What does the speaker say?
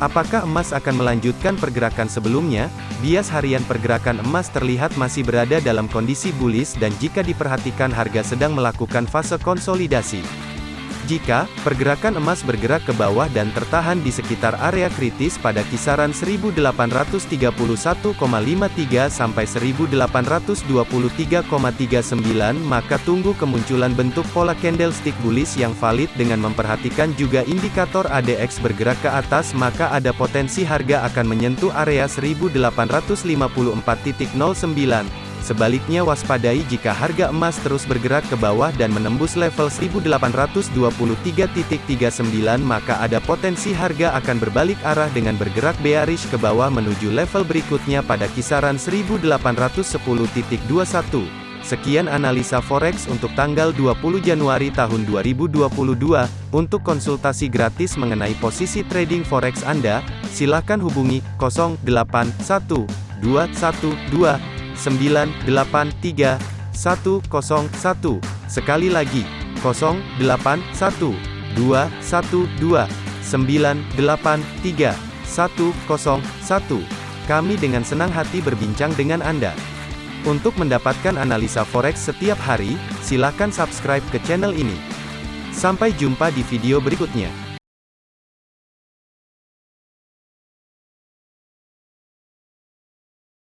Apakah emas akan melanjutkan pergerakan sebelumnya? Bias harian pergerakan emas terlihat masih berada dalam kondisi bullish dan jika diperhatikan harga sedang melakukan fase konsolidasi. Jika pergerakan emas bergerak ke bawah dan tertahan di sekitar area kritis pada kisaran 1831,53 sampai 1823,39 maka tunggu kemunculan bentuk pola candlestick bullish yang valid dengan memperhatikan juga indikator ADX bergerak ke atas maka ada potensi harga akan menyentuh area 1854.09 Sebaliknya waspadai jika harga emas terus bergerak ke bawah dan menembus level 1823.39 maka ada potensi harga akan berbalik arah dengan bergerak bearish ke bawah menuju level berikutnya pada kisaran 1810.21. Sekian analisa forex untuk tanggal 20 Januari tahun 2022. Untuk konsultasi gratis mengenai posisi trading forex Anda, silakan hubungi 081212 983 101. Sekali lagi, 081 212 983 101. Kami dengan senang hati berbincang dengan Anda. Untuk mendapatkan analisa forex setiap hari, silakan subscribe ke channel ini. Sampai jumpa di video berikutnya.